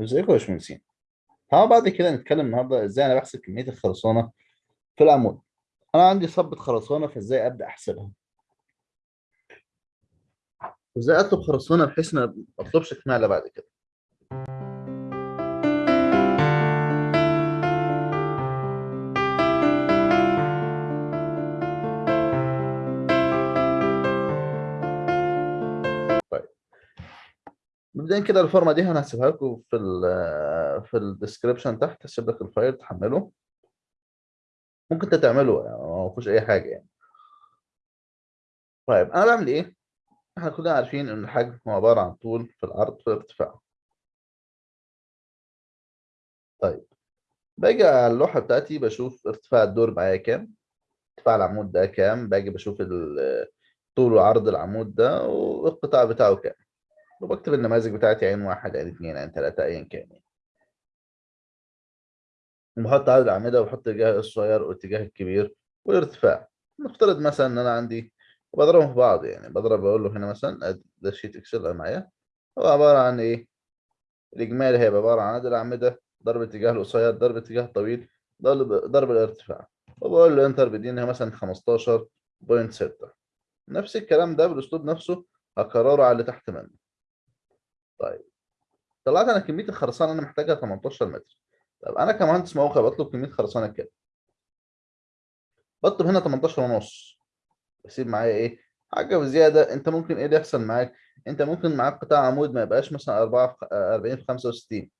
ازيكم يا باشمهندسين تعالوا بعد كده نتكلم النهارده إزاي أنا بحسب كمية الخرسانة في العمود. أنا عندي صبة خرسانة فإزاي أبدأ أحسبها؟ وازاي أطلب خرسانة بحيث ما أطلبش كمالة بعد كده؟ مبدئيا كده الفورمة دي أنا هسيبها لكم في ال في ال description تحت هسيب لك ال file تحمله. ممكن انت تعمله يعني ما فيهوش أي حاجة يعني. طيب أنا بعمل إيه؟ إحنا كلنا عارفين إن الحجم هو عبارة عن طول في العرض في الارتفاع طيب باجي على اللوحة بتاعتي بشوف ارتفاع الدور معايا كام ارتفاع العمود ده كام باجي بشوف طول وعرض العمود ده والقطاع بتاعه كام. وبكتب النماذج بتاعتي عين واحد عين اتنين عين تلاتة ايا كان يعني. وبحط عدد الأعمدة وبحط الاتجاه الصغير والاتجاه الكبير والارتفاع. نفترض مثلا إن أنا عندي وبضربهم في بعض يعني. بضرب بقول له هنا مثلا ده sheet Excel معايا. هو عبارة عن إيه؟ الإجمالي هيبقى عبارة عن عدد الأعمدة ضرب الاتجاه القصير ضرب الاتجاه الطويل ضرب ضرب الارتفاع. وبقول له انتر بيديني مثلا 15.6 نفس الكلام ده بالأسلوب نفسه هكرره على اللي تحت منه. طيب. طلعت أنا كمية الخرسانة أنا محتاجها 18 متر. طب أنا كمهندس موقع بطلب كمية خرسانة كام بطلب هنا 18 ونص. بسيب معايا إيه؟ حاجة بزيادة. أنت ممكن إيه اللي يحصل معاك؟ أنت ممكن معاك قطاع عمود ما يبقاش مثلا 4 في 40 في 65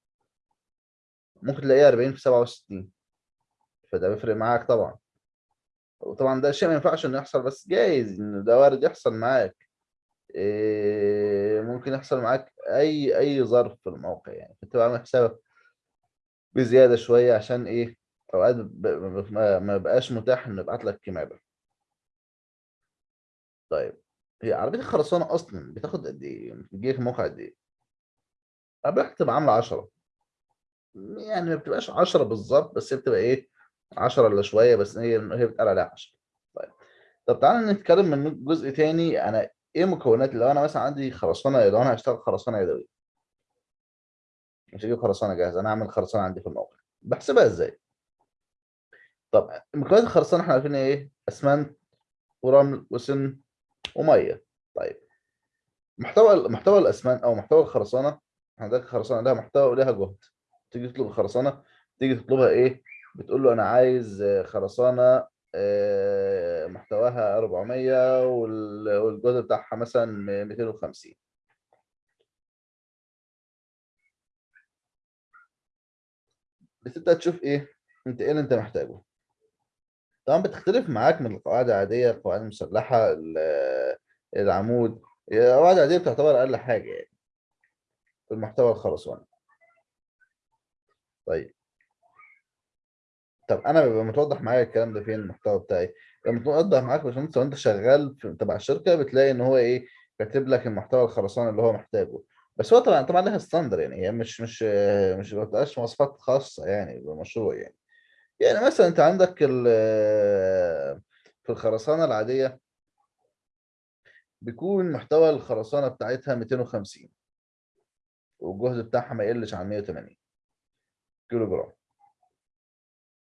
ممكن تلاقيه 40 في 67 فده بيفرق معاك طبعا. وطبعا ده شيء ما ينفعش إنه يحصل بس جايز ان ده وارد يحصل معاك. ممكن يحصل معاك أي أي ظرف في الموقع يعني. فانت عامل حسابك بزيادة شوية عشان إيه؟ أوقات ما بقاش متاح إنه يبعت لك كمامه طيب هي عربية الخرسانة أصلا بتاخد قد إيه؟ بتجي في موقع قد إيه؟ عربية بتبقى عاملة 10 يعني ما بتبقاش 10 بالظبط بس هي بتبقى إيه؟ 10 إلا شوية بس هي هي بتقال عليها 10 طيب طب تعالى نتكلم من جزء تاني. أنا إيه مكونات لو أنا مثلا عندي خرسانة لو أنا هشتغل خرسانة يدوية. مش هجيب خرسانة جاهزة أنا هعمل خرسانة عندي في الموقع. بحسبها إزاي؟ طب مكونات الخرسانة إحنا عارفين إيه؟ أسمنت ورمل وسن ومية. طيب محتوى محتوى الأسمنت أو محتوى الخرسانة عندك خرسانة لها محتوى ولها جهد. تيجي تطلب الخرسانة تيجي تطلبها إيه؟ بتقول له أنا عايز خرسانة محتواها 400 وال- والجهد بتاعها مثلا 250 بتبدا تشوف إيه؟ أنت إيه اللي أنت محتاجه؟ طبعا بتختلف معاك من القواعد العادية القواعد المسلحة ال- العمود. القواعد العادية بتعتبر أقل حاجة يعني في المحتوى الخرساني طيب. طب أنا بيبقى متوضح معايا الكلام ده فين المحتوى بتاعي؟ لما متوضح معاك يا باشمهندس لو أنت شغال تبع الشركة بتلاقي إن هو إيه كاتب لك المحتوى الخرساني اللي هو محتاجه. بس هو طبعا طبعا لها ستاندر يعني هي مش مش مش ما بتبقاش مواصفات خاصة يعني بالمشروع يعني. يعني مثلا أنت عندك ال- في الخرسانة العادية بيكون محتوى الخرسانة بتاعتها 250 والجهد بتاعها ما يقلش عن 180 كيلو جرام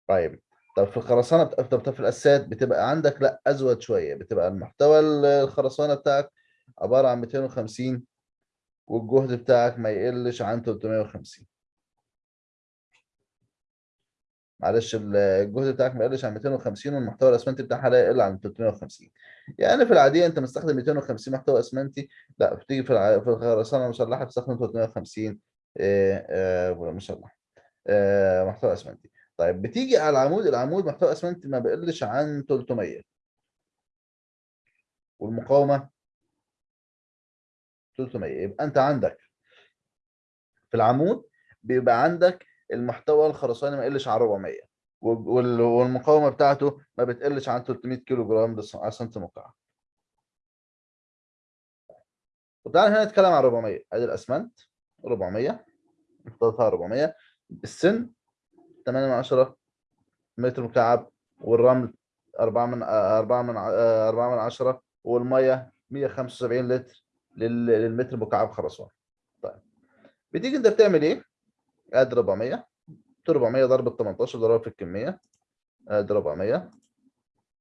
طيب. طب في الخرسانة طب في الاساسات بتبقى عندك لأ أزود شوية بتبقى المحتوى ال- الخرسانة بتاعك عبارة عن 250 والجهد بتاعك ما يقلش عن 350 معلش ال- الجهد بتاعك ما يقلش عن 250 والمحتوى الأسمنتي بتاعها لا يقل عن 350 يعني في العادية أنت مستخدم 250 محتوى أسمنتي لأ بتيجي في. في الخرسانة المسلحة بتستخدم 350 آه، آه، مسلح آه، محتوى أسمنتي. طيب بتيجي على العمود العمود محتوى اسمنتي ما بيقلش عن 300 والمقاومة؟ 300 يبقى أنت عندك في العمود بيبقى عندك المحتوى الخرساني ما يقلش عن 400 وال- وال- والمقاومة بتاعته ما بتقلش عن 300 كيلو جرام على سنتي مكعب وتعالى هنا نتكلم عن 400 أدي الأسمنت. 400 محتوى 400 السن 8 من 10 متر مكعب والرمل 4 من 4 من 4 من 10 والمية 175 لتر لل- للمتر مكعب خرسانة. طيب بتيجي انت بتعمل إيه؟ ادي 400 400 ضرب ال 18 ضرب في الكمية. ادي 400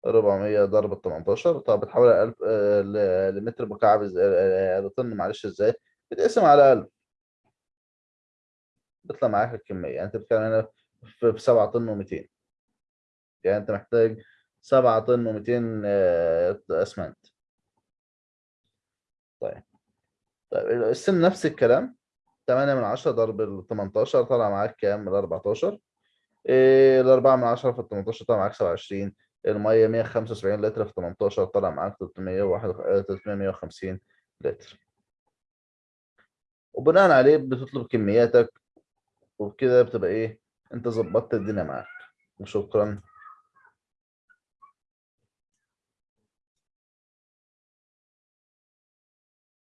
400 ضرب ال 18 طب بتحول 1000 آه، ل- لمتر مكعب إزاي آه، لطن معلش إزاي؟ بتقسم على 1000 بيطلع معاك الكمية. يعني أنت بتتكلم هنا في 7 طن و200 يعني أنت محتاج 7 طن و200 أسمنت. طيب. طيب السن نفس الكلام. 8 من 10 ضرب ال 18 طلع معاك كام؟ ال 14 إيه ال 4 من 10 في ال 18 طلع معاك 27 المية 175 لتر في 18 طلع معاك 301 350 لتر. وبناء عليه بتطلب كمياتك وبكده بتبقى إيه؟ أنت ظبطت الدنيا معاك. وشكرا.